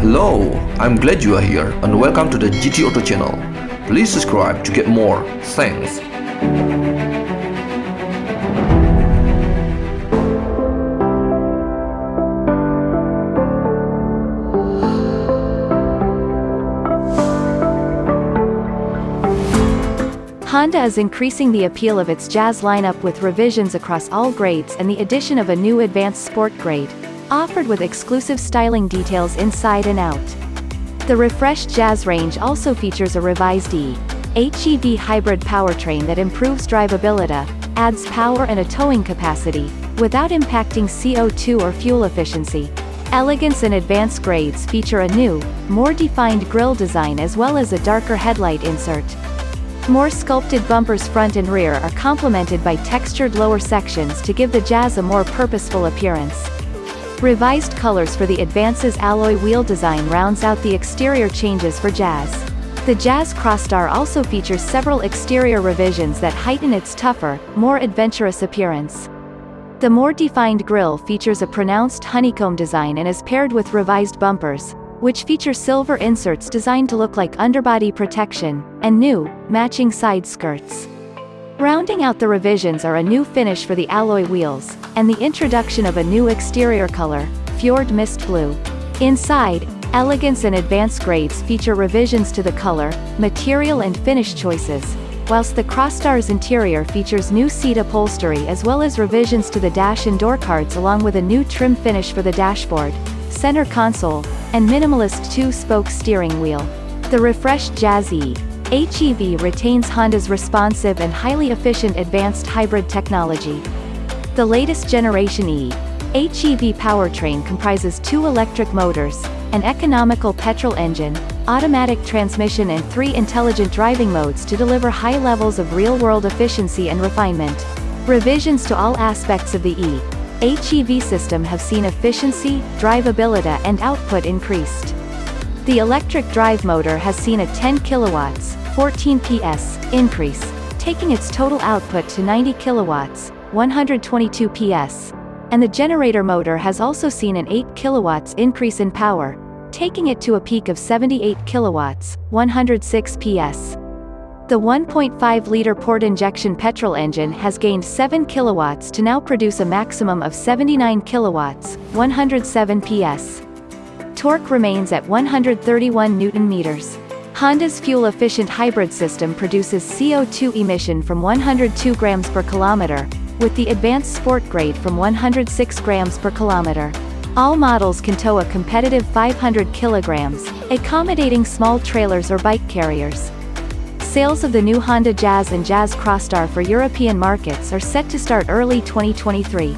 Hello, I'm glad you are here and welcome to the GT Auto channel. Please subscribe to get more. Thanks. Honda is increasing the appeal of its Jazz lineup with revisions across all grades and the addition of a new advanced sport grade, offered with exclusive styling details inside and out. The refreshed Jazz range also features a revised E. HEV hybrid powertrain that improves drivability, adds power and a towing capacity, without impacting CO2 or fuel efficiency. Elegance and advanced grades feature a new, more defined grille design as well as a darker headlight insert. More sculpted bumpers front and rear are complemented by textured lower sections to give the Jazz a more purposeful appearance. Revised colors for the Advances alloy wheel design rounds out the exterior changes for Jazz. The Jazz Crosstar also features several exterior revisions that heighten its tougher, more adventurous appearance. The more defined grille features a pronounced honeycomb design and is paired with revised bumpers, which feature silver inserts designed to look like underbody protection, and new, matching side skirts. Rounding out the revisions are a new finish for the alloy wheels, and the introduction of a new exterior color, Fjord Mist Blue. Inside, elegance and advanced grades feature revisions to the color, material and finish choices, whilst the Crosstar's interior features new seat upholstery as well as revisions to the dash and door cards along with a new trim finish for the dashboard, center console, and minimalist two-spoke steering wheel. The refreshed Jazz E. HEV retains Honda's responsive and highly efficient advanced hybrid technology. The latest generation E. HEV powertrain comprises two electric motors, an economical petrol engine, automatic transmission and three intelligent driving modes to deliver high levels of real-world efficiency and refinement. Revisions to all aspects of the E. HEV system have seen efficiency, drivability and output increased. The electric drive motor has seen a 10 kilowatts, 14 PS, increase, taking its total output to 90 kilowatts, 122 PS. And the generator motor has also seen an 8 kilowatts increase in power, taking it to a peak of 78 kilowatts, 106 PS. The 1.5-liter port injection petrol engine has gained 7 kilowatts to now produce a maximum of 79 kilowatts, 107 PS. Torque remains at 131 newton meters. Honda's fuel-efficient hybrid system produces CO2 emission from 102 grams per kilometer, with the advanced sport grade from 106 grams per kilometer. All models can tow a competitive 500 kilograms, accommodating small trailers or bike carriers. Sales of the new Honda Jazz and Jazz Crosstar for European markets are set to start early 2023.